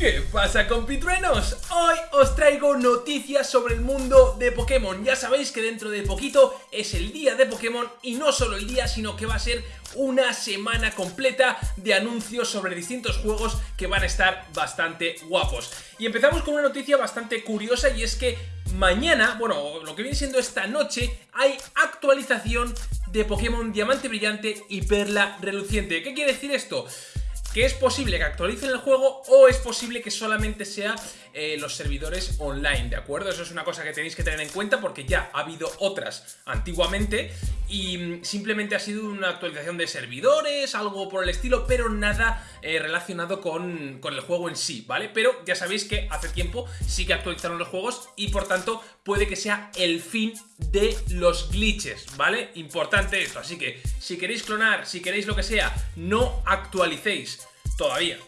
¿Qué pasa compitruenos? Hoy os traigo noticias sobre el mundo de Pokémon Ya sabéis que dentro de poquito es el día de Pokémon Y no solo el día, sino que va a ser una semana completa de anuncios sobre distintos juegos que van a estar bastante guapos Y empezamos con una noticia bastante curiosa y es que mañana, bueno, lo que viene siendo esta noche Hay actualización de Pokémon Diamante Brillante y Perla Reluciente ¿Qué quiere decir esto? Que es posible que actualicen el juego o es posible que solamente sea eh, los servidores online, ¿de acuerdo? Eso es una cosa que tenéis que tener en cuenta porque ya ha habido otras antiguamente y mm, simplemente ha sido una actualización de servidores, algo por el estilo, pero nada eh, relacionado con, con, el juego en sí, ¿vale? Pero ya sabéis que hace tiempo sí que actualizaron los juegos y por tanto puede que sea el fin de los glitches, ¿vale? Importante esto, así que si queréis clonar, si queréis lo que sea, no actualicéis todavía.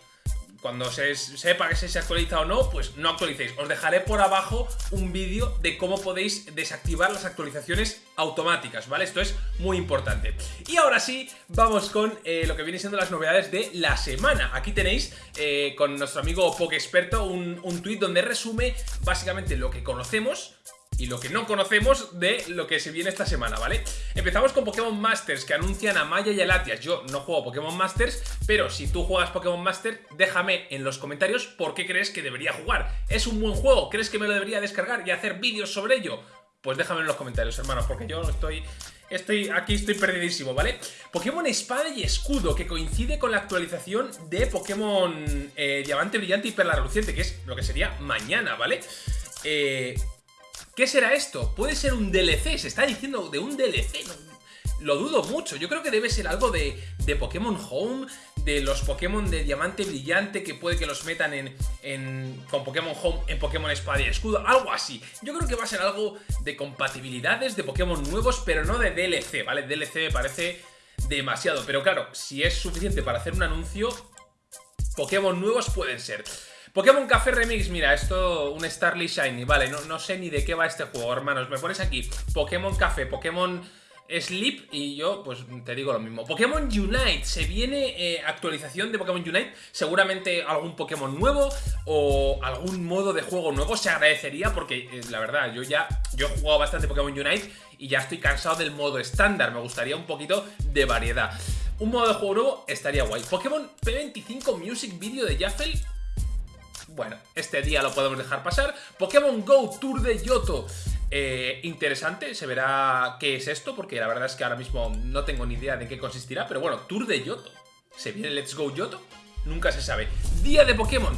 Cuando se sepa que se actualiza o no, pues no actualicéis. Os dejaré por abajo un vídeo de cómo podéis desactivar las actualizaciones automáticas, ¿vale? Esto es muy importante. Y ahora sí, vamos con eh, lo que viene siendo las novedades de la semana. Aquí tenéis eh, con nuestro amigo Pokexperto un, un tuit donde resume básicamente lo que conocemos y lo que no conocemos de lo que se viene esta semana, ¿vale? Empezamos con Pokémon Masters, que anuncian a Maya y a Latias. Yo no juego Pokémon Masters, pero si tú juegas Pokémon Masters, déjame en los comentarios por qué crees que debería jugar. ¿Es un buen juego? ¿Crees que me lo debería descargar y hacer vídeos sobre ello? Pues déjame en los comentarios, hermanos, porque yo estoy... Estoy, aquí estoy perdidísimo, ¿vale? Pokémon Espada y Escudo, que coincide con la actualización de Pokémon eh, Diamante Brillante y Perla Reluciente, que es lo que sería mañana, ¿vale? Eh, ¿Qué será esto? Puede ser un DLC, se está diciendo de un DLC, lo dudo mucho. Yo creo que debe ser algo de, de, Pokémon Home, de los Pokémon de Diamante Brillante, que puede que los metan en, en, con Pokémon Home en Pokémon Espada y Escudo, algo así. Yo creo que va a ser algo de compatibilidades, de Pokémon nuevos, pero no de DLC, ¿vale? DLC me parece demasiado, pero claro, si es suficiente para hacer un anuncio, Pokémon nuevos pueden ser. Pokémon Café Remix, mira, esto un Starly Shiny, vale, no, no sé ni de qué va este juego, hermanos. Me pones aquí Pokémon Café, Pokémon... Sleep y yo pues te digo lo mismo. Pokémon Unite, se viene eh, actualización de Pokémon Unite, seguramente algún Pokémon nuevo o algún modo de juego nuevo se agradecería porque eh, la verdad yo ya yo he jugado bastante Pokémon Unite y ya estoy cansado del modo estándar, me gustaría un poquito de variedad. Un modo de juego nuevo estaría guay. Pokémon P25 Music Video de Jaffel bueno, este día lo podemos dejar pasar. Pokémon GO Tour de Yoto. Eh, interesante, se verá qué es esto, porque la verdad es que ahora mismo no tengo ni idea de qué consistirá, pero bueno, Tour de Yoto. ¿Se viene Let's Go Yoto? Nunca se sabe. Día de Pokémon.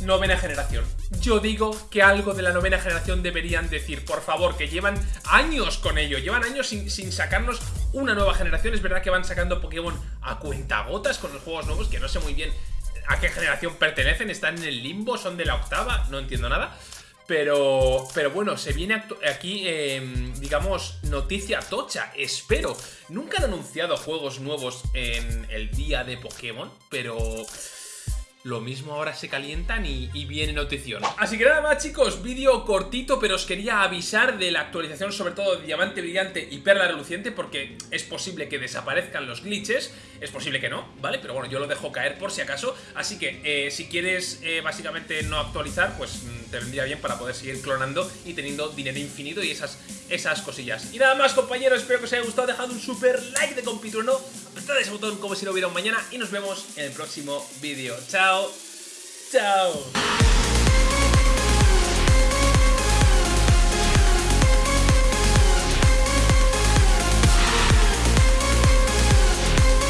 Novena generación. Yo digo que algo de la novena generación deberían decir, por favor, que llevan años con ello, llevan años sin, sin sacarnos una nueva generación. Es verdad que van sacando Pokémon a cuentagotas con los juegos nuevos, que no sé muy bien a qué generación pertenecen, están en el limbo, son de la octava, no entiendo nada. Pero, pero bueno, se viene aquí, em, digamos, noticia tocha, espero. Nunca han anunciado juegos nuevos en el día de Pokémon, pero lo mismo ahora se calientan y, viene notición. Así que nada más chicos, vídeo cortito, pero os quería avisar de la actualización sobre todo de Diamante Brillante y Perla Reluciente porque es posible que desaparezcan los glitches, es posible que no, ¿vale? Pero bueno, yo lo dejo caer por si acaso, así que eh, si quieres eh, básicamente no actualizar, pues mm, te vendría bien para poder seguir clonando y teniendo dinero infinito y esas, esas cosillas. Y nada más compañeros, espero que os haya gustado, dejad un super like de compitrueno, aplastad ese botón como si no hubiera un mañana y nos vemos en el próximo vídeo. ¡Chao! ¡Chao!